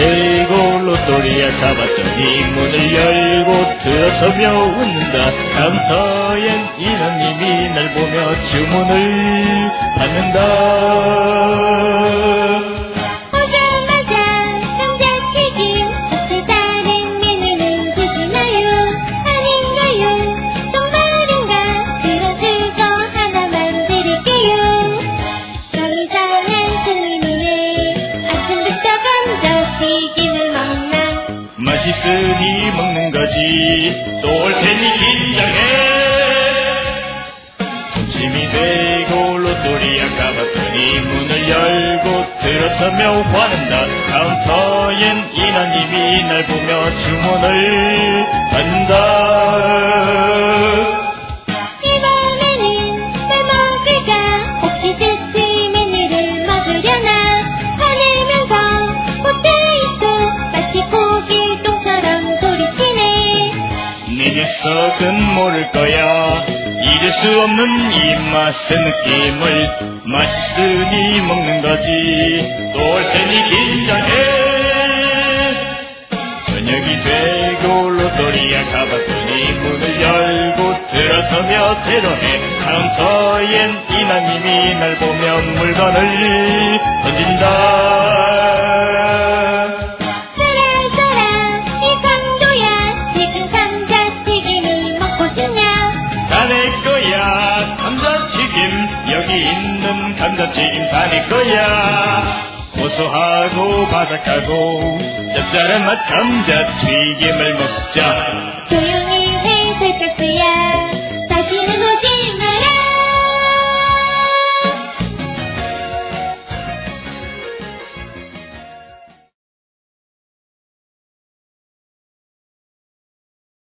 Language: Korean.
대고 로또리야 가봤더니 문을 열고 들어서며 웃는다. 카운터엔 이놈님이 날 보며 주문을 받는다 맛있으니 먹는 거지. 또 올 테니 긴장해. 점심이 되고 로또리야 가봤더니 문을 열고 들어서며 화낸다. 카운터엔 인하님이 날 보며 주문을 내 녀석은 모를 거야. 잊을 수 없는 이 맛의 느낌을 맛있으니 먹는 거지. 테니 긴장해. 저녁이 되고 로또리야 가봤더니 문을 열고 들어서며 대로해. 카운터엔 이나님이 날 보며 물건을 던진다 있는 감자튀김 다 내 거야 고소하고 바삭하고 짭짤한 맛 감자튀김을 먹자 조용